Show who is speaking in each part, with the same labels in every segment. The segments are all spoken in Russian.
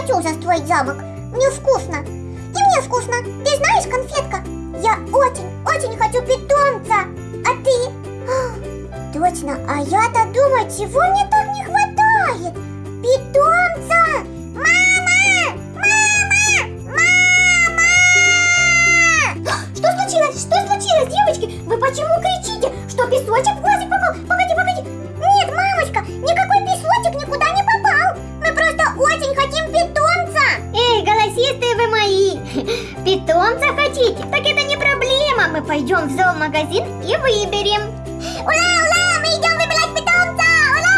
Speaker 1: хочу уже строить замок. Мне вкусно. И мне вкусно. Ты знаешь, конфетка, я очень-очень хочу питомца. А ты? А, Точно, а я-то думаю, чего мне так не хватает? Питомца! Мама! Мама! Мама! Что случилось? Что случилось, девочки? Вы почему кричите? Что песочек в глазик попал? Погоди,
Speaker 2: вы мои! Питомца хотите? Так это не проблема. Мы пойдем в зоомагазин и выберем.
Speaker 1: Ура, ура, мы идем выбирать питомца. Ура,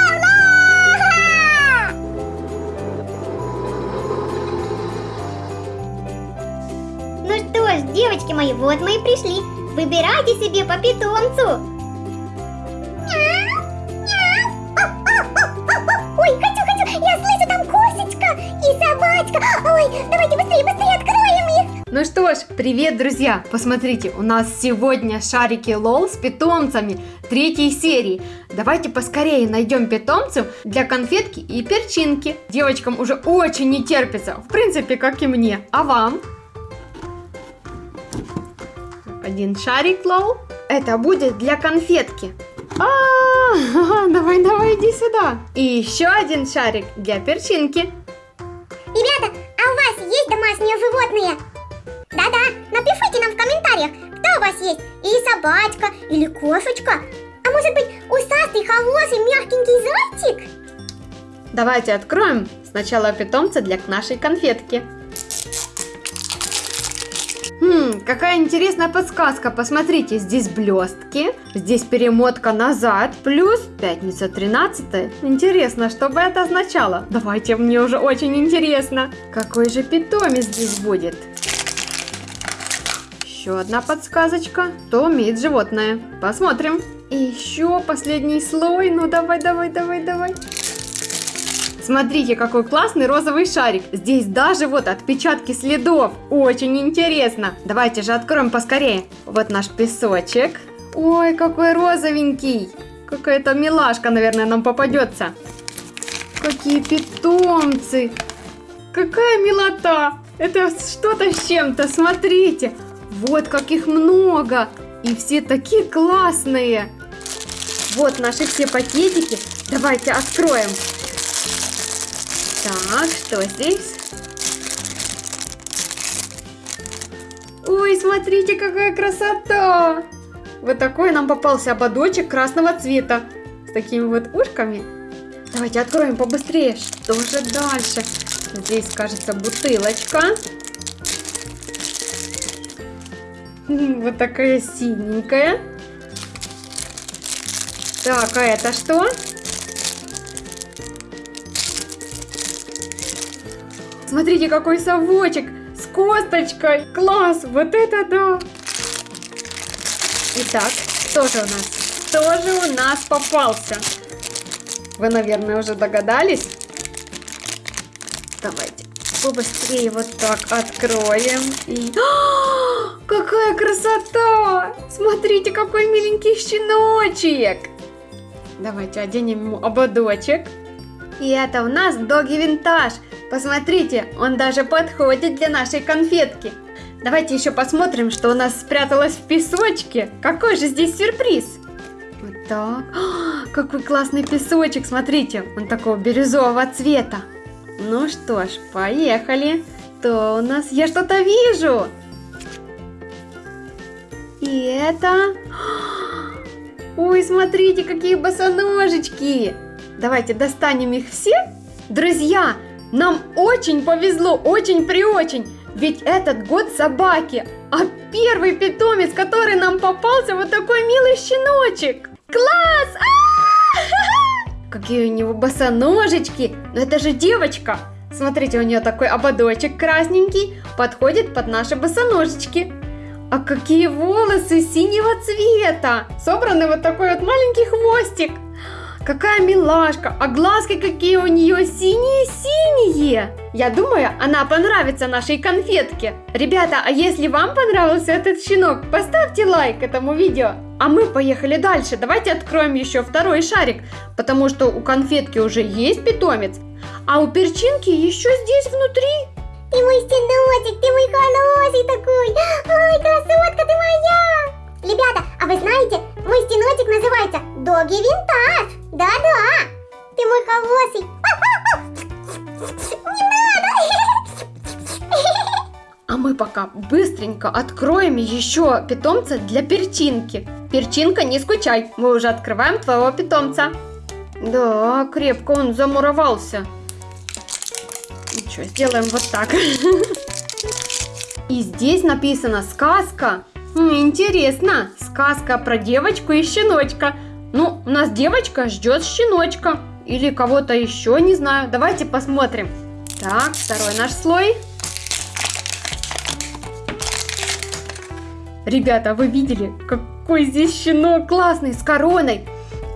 Speaker 1: ура!
Speaker 2: Ну что ж, девочки мои, вот мы и пришли. Выбирайте себе по питомцу.
Speaker 3: Ну что ж, привет, друзья! Посмотрите, у нас сегодня шарики лол с питомцами третьей серии. Давайте поскорее найдем питомцев для конфетки и перчинки. Девочкам уже очень не терпится, в принципе, как и мне. А вам? Один шарик лол. Это будет для конфетки. А, давай, давай, иди сюда. И еще один шарик для перчинки.
Speaker 1: Ребята, а у вас есть домашние животные? Да-да, напишите нам в комментариях, кто у вас есть. Или собачка, или кошечка. А может быть, усатый, хороший, мягкенький зайчик?
Speaker 3: Давайте откроем сначала питомца для нашей конфетки. Хм, какая интересная подсказка. Посмотрите, здесь блестки, здесь перемотка назад, плюс пятница 13. Интересно, что бы это означало? Давайте, мне уже очень интересно. Какой же питомец здесь будет? Еще одна подсказочка. Кто умеет животное? Посмотрим. И еще последний слой. Ну давай, давай, давай, давай. Смотрите, какой классный розовый шарик. Здесь даже вот отпечатки следов. Очень интересно. Давайте же откроем поскорее. Вот наш песочек. Ой, какой розовенький. Какая-то милашка, наверное, нам попадется. Какие питомцы. Какая милота. Это что-то с чем-то, смотрите. Вот каких много. И все такие классные. Вот наши все пакетики. Давайте откроем. Так, что здесь? Ой, смотрите, какая красота! Вот такой нам попался ободочек красного цвета. С такими вот ушками. Давайте откроем побыстрее. Что же дальше? Здесь, кажется, бутылочка. Вот такая синенькая. Так, а это что? Смотрите, какой совочек с косточкой. Класс, вот это да. Итак, что же у нас? Кто же у нас попался? Вы, наверное, уже догадались? Давайте побыстрее вот так откроем. И... А, какая красота! Смотрите, какой миленький щеночек. Давайте оденем ему ободочек. И это у нас доги винтаж. Посмотрите, он даже подходит для нашей конфетки. Давайте еще посмотрим, что у нас спряталось в песочке. Какой же здесь сюрприз? Вот так. О, какой классный песочек, смотрите. Он такого бирюзового цвета. Ну что ж, поехали. То у нас... Я что-то вижу. И это... Ой, смотрите, какие босоножечки. Давайте достанем их все. Друзья, нам очень повезло, очень при очень. Ведь этот год собаки, а первый питомец, который нам попался, вот такой милый щеночек. Класс! А-а-а! Какие у него босоножечки. Но это же девочка. Смотрите, у нее такой ободочек красненький, подходит под наши босоножечки. А какие волосы синего цвета! Собраны вот такой вот маленький хвостик. Какая милашка, а глазки какие у нее синие-синие. Я думаю, она понравится нашей конфетке. Ребята, а если вам понравился этот щенок, поставьте лайк этому видео. А мы поехали дальше. Давайте откроем еще второй шарик, потому что у конфетки уже есть питомец, а у перчинки еще здесь внутри.
Speaker 1: Ты мой стеночек, ты мой хороший такой. Ой, красотка ты моя. Ребята, а вы знаете, мой стеночек называется Доги Винтаж. Да-да. Ты мой хороший. Не надо.
Speaker 3: А мы пока быстренько откроем еще питомца для перчинки. Перчинка, не скучай, мы уже открываем твоего питомца. Да, крепко он замуровался. Что, сделаем вот так. И здесь написано сказка. Интересно, сказка про девочку и щеночка. Ну, у нас девочка ждет щеночка. Или кого-то еще, не знаю. Давайте посмотрим. Так, второй наш слой. Ребята, вы видели, какой здесь щенок классный, с короной?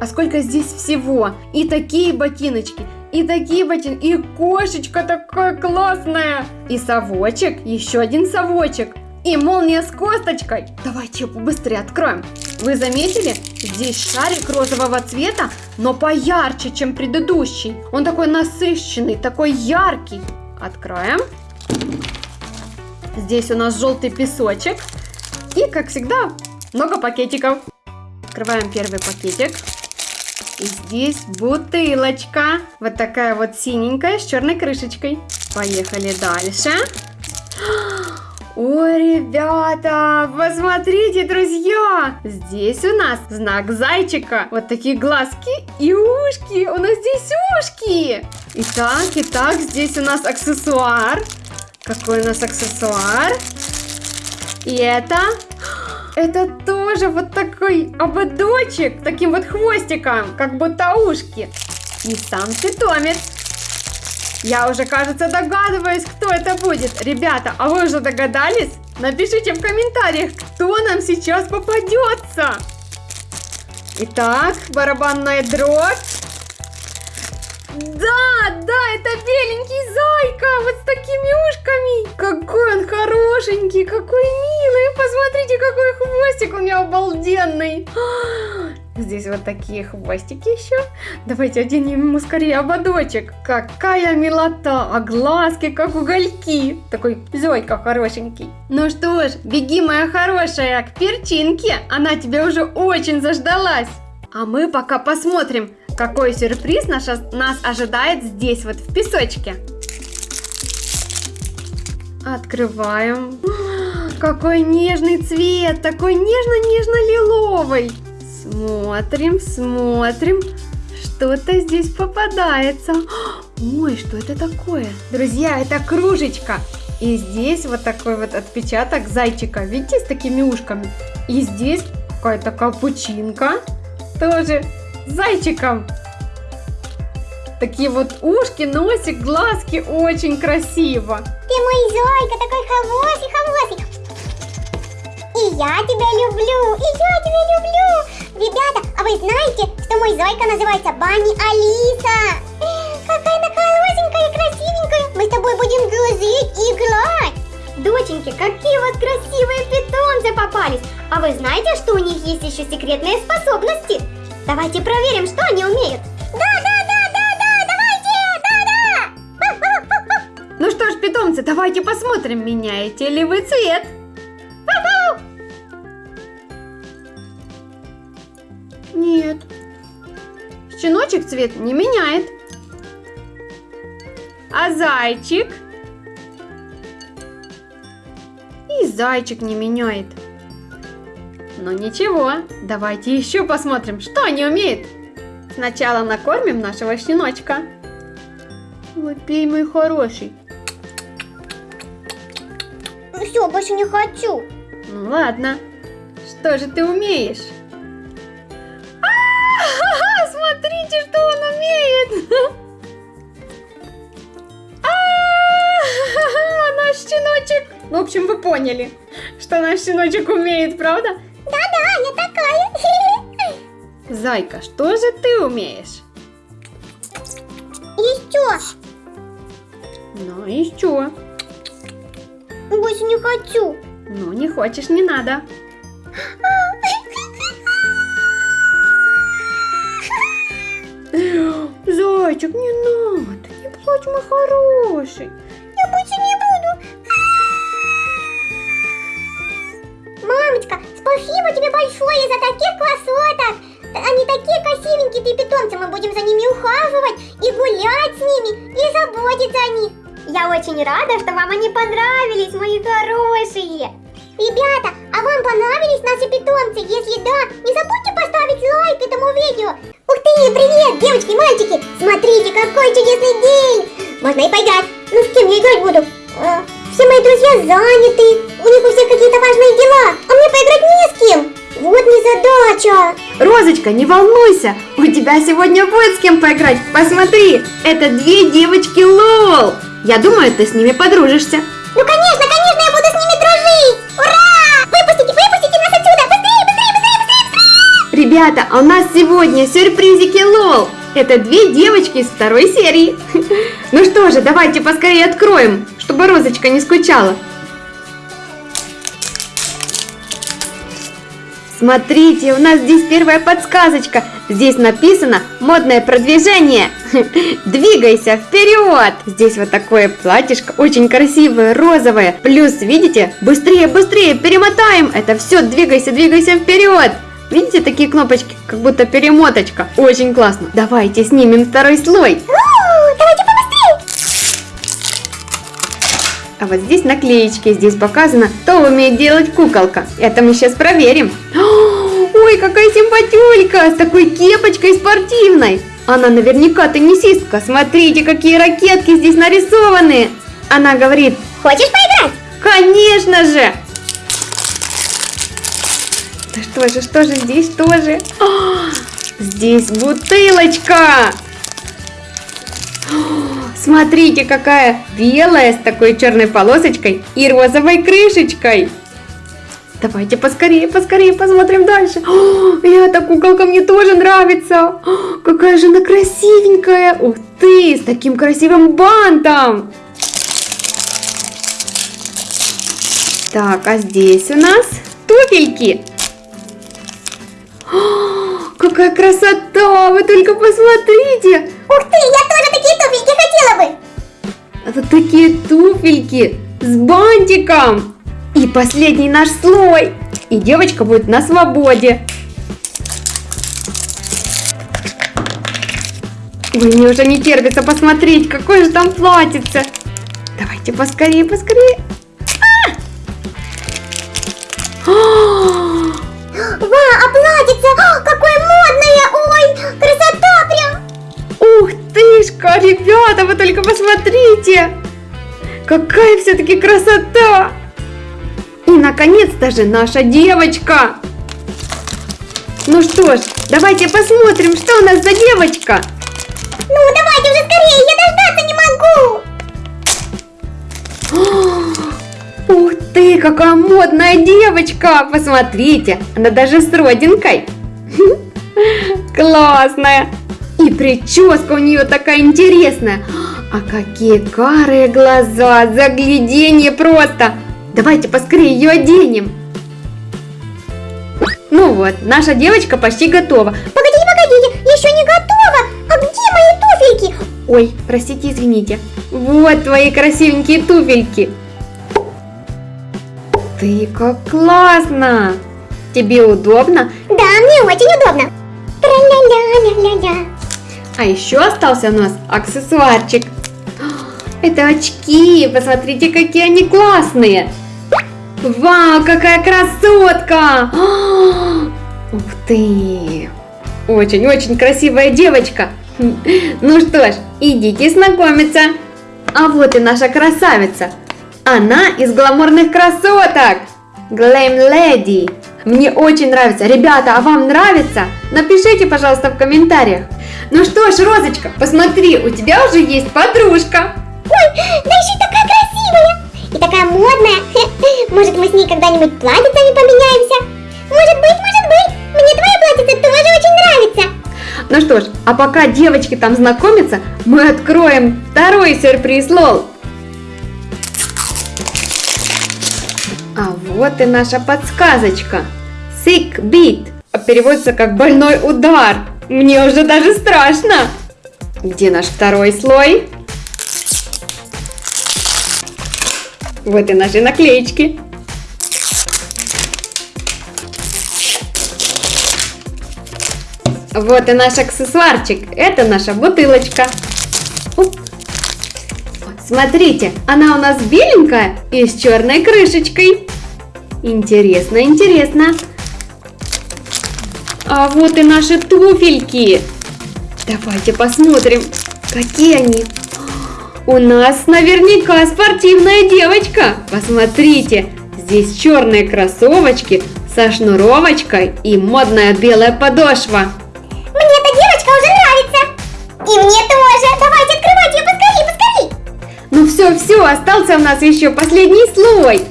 Speaker 3: А сколько здесь всего? И такие ботиночки, и такие ботинки, и кошечка такая классная. И совочек, еще один совочек. И молния с косточкой. Давайте ее побыстрее откроем. Вы заметили? Здесь шарик розового цвета, но поярче, чем предыдущий. Он такой насыщенный, такой яркий. Откроем. Здесь у нас желтый песочек. И, как всегда, много пакетиков. Открываем первый пакетик. И здесь бутылочка. Вот такая вот синенькая с черной крышечкой. Поехали дальше. Ой, ребята, посмотрите, друзья! Здесь у нас знак зайчика. Вот такие глазки и ушки. У нас здесь ушки. Итак, итак, здесь у нас аксессуар. Какой у нас аксессуар? И это... Это тоже вот такой ободочек, таким вот хвостиком, как будто ушки. И сам питомец. Я уже, кажется, догадываюсь, кто это будет. Ребята, а вы уже догадались? Напишите в комментариях, кто нам сейчас попадется. Итак, барабанная дробь. Да, да, это беленький зайка, вот с такими ушками. Какой он хорошенький, какой милый. Посмотрите, какой хвостик у него обалденный. Здесь вот такие хвостики еще. Давайте оденем ему скорее ободочек. Какая милота, а глазки как угольки. Такой зойка хорошенький. Ну что ж, беги, моя хорошая, к перчинке. Она тебя уже очень заждалась. А мы пока посмотрим, какой сюрприз наш, нас ожидает здесь вот в песочке. Открываем. Какой нежный цвет, такой нежно-нежно-лиловый. Смотрим, смотрим. Что-то здесь попадается. Ой, что это такое? Друзья, это кружечка. И здесь вот такой вот отпечаток зайчика. Видите, с такими ушками. И здесь какая-то капучинка. Тоже с зайчиком. Такие вот ушки, носик, глазки. Очень красиво.
Speaker 1: Ты мой зайка, такой хороший, хороший. И я тебя люблю, и я тебя люблю. Ребята, а вы знаете, что мой зайка называется Бани Алиса? Какая она хорошенькая и красивенькая. Мы с тобой будем дружить и играть.
Speaker 2: Доченьки, какие у вас красивые питомцы попались! А вы знаете, что у них есть еще секретные способности? Давайте проверим, что они умеют.
Speaker 1: Да, да, да, да, да, давайте, да, да.
Speaker 3: Ну что ж, питомцы, давайте посмотрим, меняете ли вы цвет. Щеночек цвет не меняет. А зайчик? И зайчик не меняет. Но ничего, давайте еще посмотрим, что они умеют. Сначала накормим нашего щеночка. Ой, пей, мой хороший.
Speaker 1: Ну все, больше не хочу.
Speaker 3: Ну ладно. Что же ты умеешь? Щеночек! В общем, вы поняли, что наш щеночек умеет, правда?
Speaker 1: Да-да, я такая.
Speaker 3: Зайка, что же ты умеешь?
Speaker 1: Еще.
Speaker 3: Ну, еще.
Speaker 1: Больше не хочу.
Speaker 3: Ну, не хочешь, не надо. Зайчик, не надо, не плачь, мой хороший.
Speaker 1: Спасибо тебе большое за таких красоток. Они такие красивенькие, ты питомцы. Мы будем за ними ухаживать и гулять с ними, и заботиться о них.
Speaker 2: Я очень рада, что вам они понравились, мои хорошие.
Speaker 1: Ребята, а вам понравились наши питомцы? Если да, не забудьте поставить лайк этому видео. Ух ты, привет, девочки и мальчики! Смотрите, какой чудесный день! Можно и поиграть. Ну, с кем я играть буду? Все мои друзья заняты, у них у всех какие-то важные дела, а мне поиграть не с кем. Вот незадача.
Speaker 3: Розочка, не волнуйся, у тебя сегодня будет с кем поиграть. Посмотри, это две девочки Лол. Я думаю, ты с ними подружишься.
Speaker 1: Ну, конечно, конечно, я буду с ними дружить! Ура! Выпустите, выпустите нас отсюда! Быстрее, быстрее, быстрее, быстрее, быстрее!
Speaker 3: Ребята, а у нас сегодня сюрпризики Лол. Это две девочки из второй серии. Ну что же, давайте поскорее откроем, чтобы Розочка не скучала. Смотрите, у нас здесь первая подсказочка. Здесь написано модное продвижение. Двигайся вперед. Здесь вот такое платьишко, очень красивое, розовое. Плюс, видите, быстрее, быстрее, перемотаем. Это все, двигайся, двигайся вперед. Видите, такие кнопочки, как будто перемоточка. Очень классно. Давайте снимем второй слой.
Speaker 1: Давайте
Speaker 3: А вот здесь наклеечки, здесь показано, кто умеет делать куколка. Это мы сейчас проверим. Ой, какая симпатюлька, с такой кепочкой спортивной. Она наверняка теннисистка. Смотрите, какие ракетки здесь нарисованы. Она говорит,
Speaker 1: Хочешь поиграть?
Speaker 3: конечно же. Да что же, что же здесь тоже? А, Здесь бутылочка. Смотрите, какая белая с такой черной полосочкой и розовой крышечкой. Давайте поскорее, поскорее посмотрим дальше. О, эта куколка мне тоже нравится. О, какая же она красивенькая. Ух ты, с таким красивым бантом. Так, а здесь у нас туфельки. О, какая красота! Вы только посмотрите!
Speaker 1: Ух ты, я тоже такие туфельки хотела бы!
Speaker 3: Это такие туфельки с бантиком. И последний наш слой. И девочка будет на свободе. Ой, мне уже не терпится посмотреть, какое же там платьице. Давайте поскорее, поскорее. А!
Speaker 1: Ва, а платьице, какое
Speaker 3: тышка, ребята, вы только посмотрите! Какая все-таки красота! И, наконец-то же, наша девочка! Ну что ж, давайте посмотрим, что у нас за девочка.
Speaker 1: Ну, давайте уже скорее, я дождаться не могу!
Speaker 3: Ух ты, какая модная девочка! Посмотрите, она даже с родинкой. Классная! И прическа у нее такая интересная. А какие карые глаза, загляденье просто! Давайте поскорее ее оденем. Ну вот, наша девочка почти готова.
Speaker 1: Погодите, погодите, еще не готова! А где мои туфельки?
Speaker 3: Ой, простите, извините. Вот твои красивенькие туфельки. Ты как классно! Тебе удобно?
Speaker 1: Да, мне очень удобно. Тра-ля-ля-ля-ля-ля.
Speaker 3: А еще остался у нас аксессуарчик. Это очки, посмотрите, какие они классные. Вау, какая красотка! Ух ты! Очень-очень красивая девочка. Ну что ж, идите знакомиться. А вот и наша красавица. Она из гламурных красоток. Glam Lady. Мне очень нравится. Ребята, а вам нравится? Напишите, пожалуйста, в комментариях. Ну что ж, Розочка, посмотри, у тебя уже есть подружка.
Speaker 1: Ой, да еще и такая красивая. И такая модная. Может, мы с ней когда-нибудь платьицами поменяемся? Может быть, может быть. Мне мне твоя платьице тоже очень нравится.
Speaker 3: Ну что ж, а пока девочки там знакомятся, мы откроем второй сюрприз Лол. А вот и наша подсказочка. Sick beat. Переводится как больной удар. Мне уже даже страшно. Где наш второй слой? Вот и наши наклеечки. Вот и наш аксессуарчик. Это наша бутылочка. Смотрите, она у нас беленькая и с черной крышечкой. Интересно, интересно. А вот и наши туфельки. Давайте посмотрим, какие они. У нас наверняка спортивная девочка. Посмотрите, здесь черные кроссовочки со шнуровочкой и модная белая подошва.
Speaker 1: Мне эта девочка уже нравится. И мне тоже. Давайте открывать ее поскорее, поскорее.
Speaker 3: Ну все, все, остался у нас еще последний слой.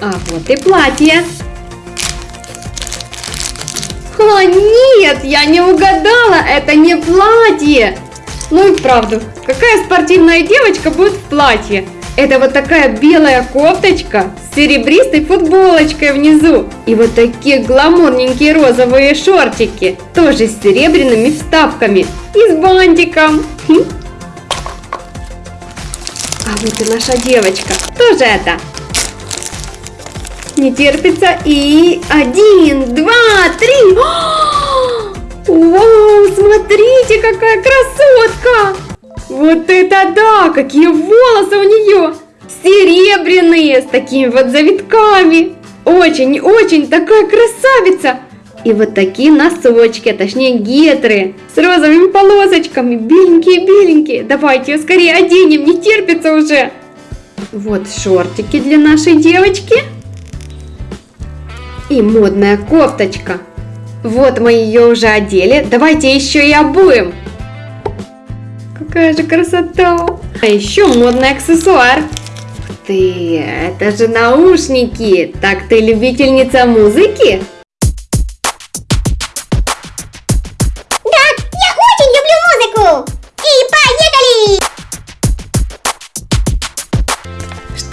Speaker 3: А вот и платье. А, нет, я не угадала, это не платье. Ну и вправду, какая спортивная девочка будет в платье? Это вот такая белая кофточка с серебристой футболочкой внизу. И вот такие гламурненькие розовые шортики, тоже с серебряными вставками и с бантиком. Хм. А вот и наша девочка, тоже это. Не терпится и один, два, три. Вау, смотрите, какая красотка! Вот это да! Какие волосы у нее! Серебряные, с такими вот завитками. Очень-очень такая красавица. И вот такие носочки, а точнее гетры, с розовыми полосочками, беленькие-беленькие. Давайте ее скорее оденем, не терпится уже. Вот шортики для нашей девочки. И модная кофточка. Вот мы ее уже одели, давайте еще и обуем. Какая же красота! А еще модный аксессуар. Ух ты, это же наушники. Так ты любительница музыки?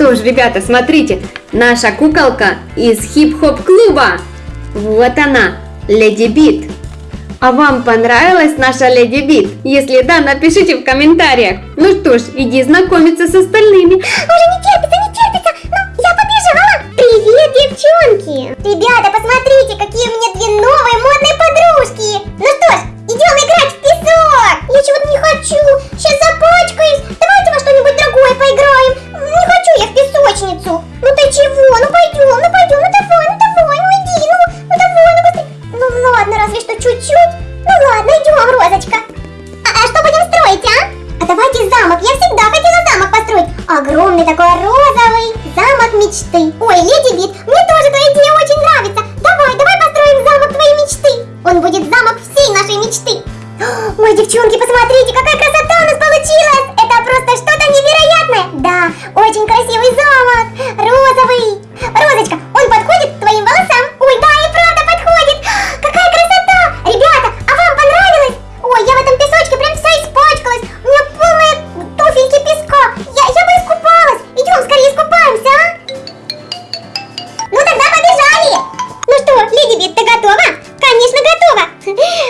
Speaker 3: Что ж, ребята, смотрите, наша куколка из хип-хоп клуба. Вот она, Леди Бит. А вам понравилась наша Леди Бит? Если да, напишите в комментариях. Ну что ж, иди знакомиться с остальными.
Speaker 1: Уже не терпится, не терпится. Ну, я побежала. Привет, девчонки. Ребята, посмотрите, какие у меня две новые модные подружки. Ну что ж, идем играть в песок. Я чего-то не хочу. Сейчас запачкаюсь. Давайте во что-нибудь другое поиграем.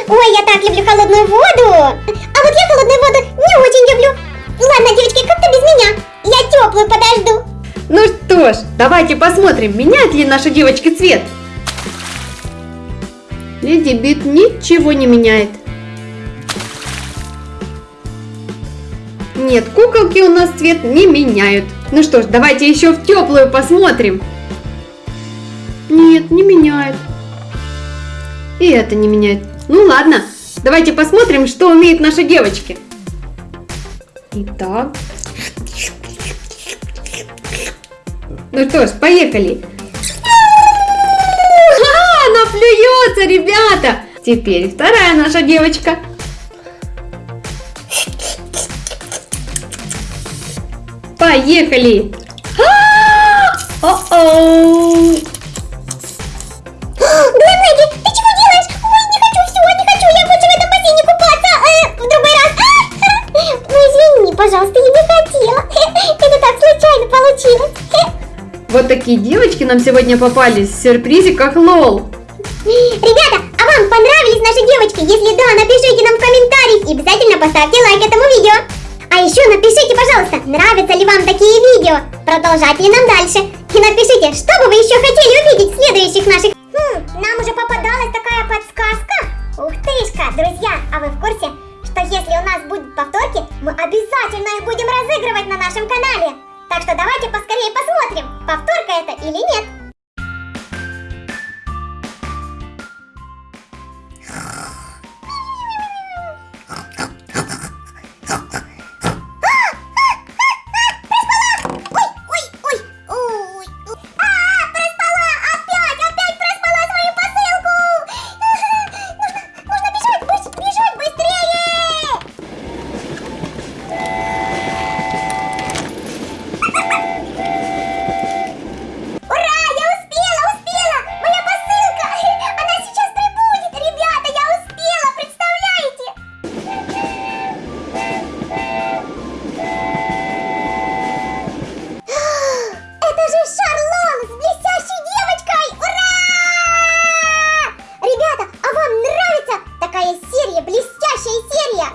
Speaker 1: Ой, я так люблю холодную воду. А вот я холодную воду не очень люблю. Ладно, девочки, как-то без меня. Я теплую подожду.
Speaker 3: Ну что ж, давайте посмотрим, меняет ли наша девочка цвет. Леди Бит ничего не меняет. Нет, куколки у нас цвет не меняют. Ну что ж, давайте еще в теплую посмотрим. Нет, не меняет. И это не меняет. Ну ладно, давайте посмотрим, что умеют наши девочки. Итак. Ну что ж, поехали. А, она плюется, ребята. Теперь вторая наша девочка. Поехали. А, О-оу.
Speaker 2: Пожалуйста, я не хотела. Это так случайно получилось.
Speaker 3: Вот такие девочки нам сегодня попались в сюрпризиках лол.
Speaker 2: Ребята, а вам понравились наши девочки? Если да, напишите нам в комментариях и обязательно поставьте лайк этому видео. А еще напишите, пожалуйста, нравятся ли вам такие видео, продолжать ли нам дальше. И напишите, что бы вы еще хотели увидеть в следующих наших...
Speaker 1: Хм, нам уже попадалась такая подсказка. Ух тышка, друзья, а вы в курсе, что если у нас повторки, мы обязательно их будем разыгрывать на нашем канале. Так что давайте поскорее посмотрим, повторка это или нет.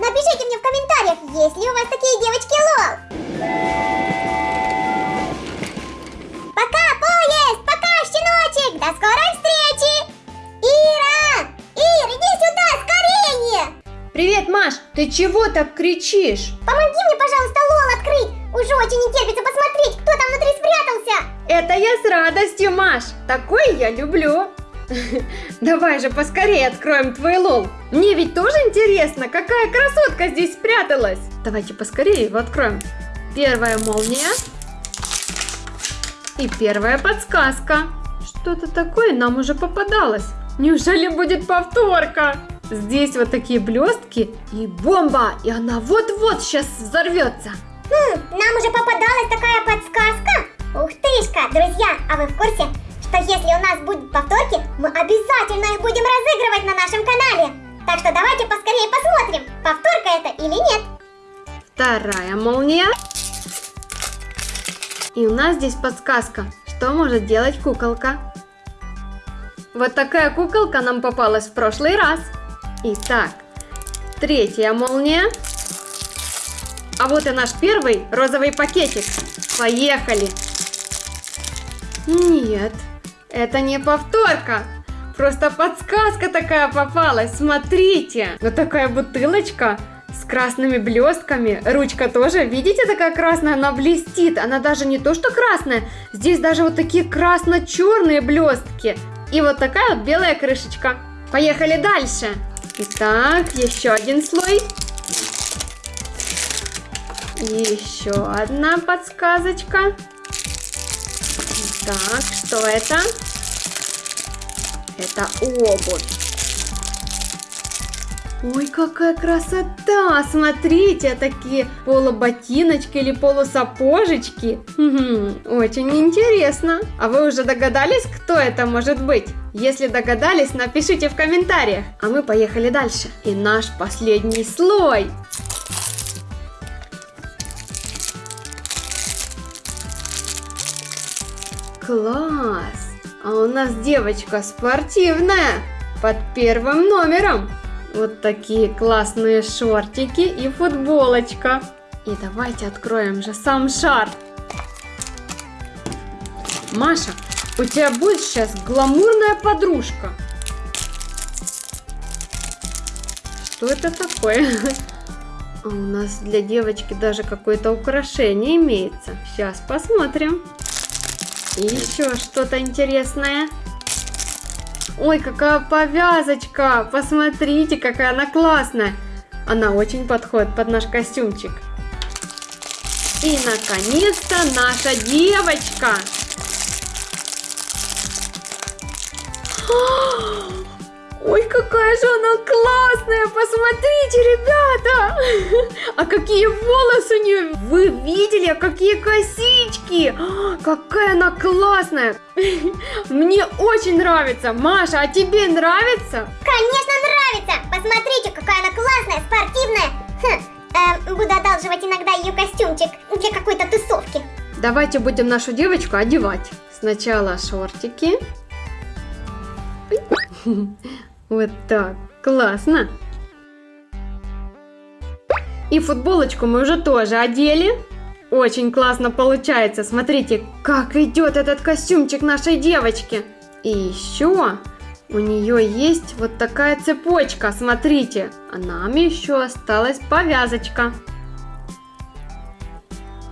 Speaker 1: Напишите мне в комментариях, есть ли у вас такие девочки лол. Пока, поезд! Пока, щеночек! До скорой встречи! Ира! Ир, иди сюда, скорее!
Speaker 3: Привет, Маш, ты чего так кричишь?
Speaker 1: Помоги мне, пожалуйста, лол открыть! Уже очень не терпится посмотреть, кто там внутри спрятался!
Speaker 3: Это я с радостью, Маш. Такое я люблю. Давай же поскорее откроем твой лол. Мне ведь тоже интересно, какая красотка здесь спряталась. Давайте поскорее его откроем. Первая молния. И первая подсказка. Что-то такое нам уже попадалось. Неужели будет повторка? Здесь вот такие блестки и бомба, и она вот-вот сейчас взорвется.
Speaker 1: Хм, нам уже попадалась такая подсказка. Ух тышка, друзья, а вы в курсе, что если у нас будут повторки, мы обязательно их будем разыгрывать на нашем канале. Так что давайте поскорее посмотрим, повторка это или нет.
Speaker 3: Вторая молния. И у нас здесь подсказка, что может делать куколка. Вот такая куколка нам попалась в прошлый раз. Итак, третья молния. А вот и наш первый розовый пакетик. Поехали! Нет, это не повторка. Просто подсказка такая попалась. Смотрите, вот такая бутылочка с красными блестками. Ручка тоже, видите, такая красная, она блестит. Она даже не то, что красная, здесь даже вот такие красно-черные блестки. И вот такая вот белая крышечка. Поехали дальше. Итак, еще один слой. Еще одна подсказочка. Так, что это? Это обувь. Ой, какая красота! Смотрите, такие полуботиночки или полусапожечки. Очень интересно. А вы уже догадались, кто это может быть? Если догадались, напишите в комментариях. А мы поехали дальше. И наш последний слой. Класс! А у нас девочка спортивная под первым номером. Вот такие классные шортики и футболочка. И давайте откроем же сам шар. Маша, у тебя будет сейчас гламурная подружка. Что это такое? А у нас для девочки даже какое-то украшение имеется. Сейчас посмотрим. И еще что-то интересное. Ой, какая повязочка! Посмотрите, какая она классная! Она очень подходит под наш костюмчик. И, наконец-то, наша девочка! Ой, какая же она классная! Посмотрите, ребята! А какие волосы у нее! Вы видели, а какие косички? А, Какая она классная! Мне очень нравится! Маша, а тебе нравится?
Speaker 1: Конечно, нравится! Посмотрите, какая она классная, спортивная! Хм, эм, буду одалживать иногда ее костюмчик для какой-то тусовки.
Speaker 3: Давайте будем нашу девочку одевать. Сначала шортики. Вот так. Классно. И футболочку мы уже тоже одели. Очень классно получается. Смотрите, как идет этот костюмчик нашей девочки. И еще у нее есть вот такая цепочка. Смотрите, а нам еще осталась повязочка.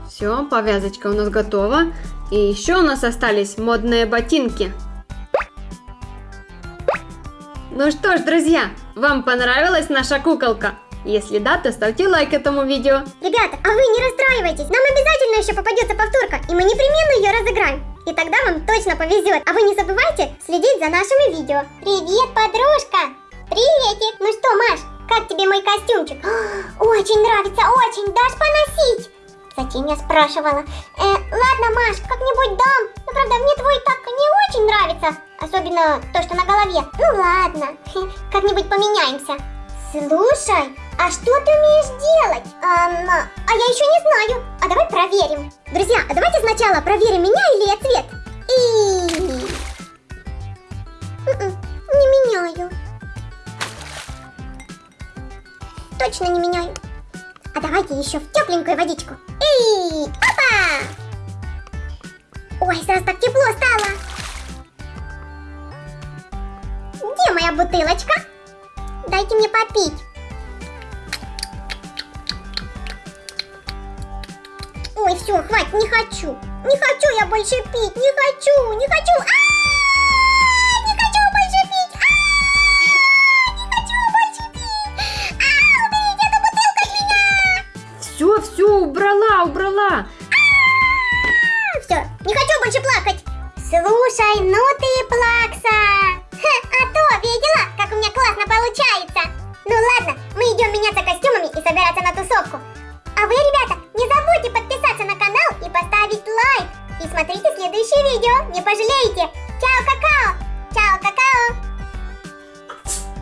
Speaker 3: Все, повязочка у нас готова. И еще у нас остались модные ботинки. Ну что ж, друзья, вам понравилась наша куколка? Если да, то ставьте лайк этому видео.
Speaker 1: Ребята, а вы не расстраивайтесь, нам обязательно еще попадется повторка, и мы непременно ее разыграем. И тогда вам точно повезет. А вы не забывайте следить за нашими видео. Привет, подружка! Приветик! Ну что, Маш, как тебе мой костюмчик? Очень нравится, очень. Дашь поносить? Зачем я спрашивала? Э, ладно, Маш, как-нибудь дам. Но правда, мне твой так не очень нравится. Особенно то, что на голове. Ну ладно, как-нибудь поменяемся. Слушай, а что ты умеешь делать? Эм, а я еще не знаю. А давай проверим. Друзья, а давайте сначала проверим, меняю ли я цвет. И... М-м, Не меняю. Точно не меняю. А давайте еще в тепленькую водичку. И... Опа! Ой, сразу так тепло стало. Где моя бутылочка? Дайте мне попить. Ой, все, хватит, не хочу. Не хочу я больше пить, не хочу, не хочу. А,
Speaker 3: убрала.
Speaker 1: Все, не хочу больше плакать. Слушай, ну ты плакса. А то, видела, как у меня классно получается? Ну ладно, мы идем меняться костюмами и собираться на тусовку. А вы, ребята, не забудьте подписаться на канал и поставить лайк. И смотрите следующее видео, не пожалеете. Чао!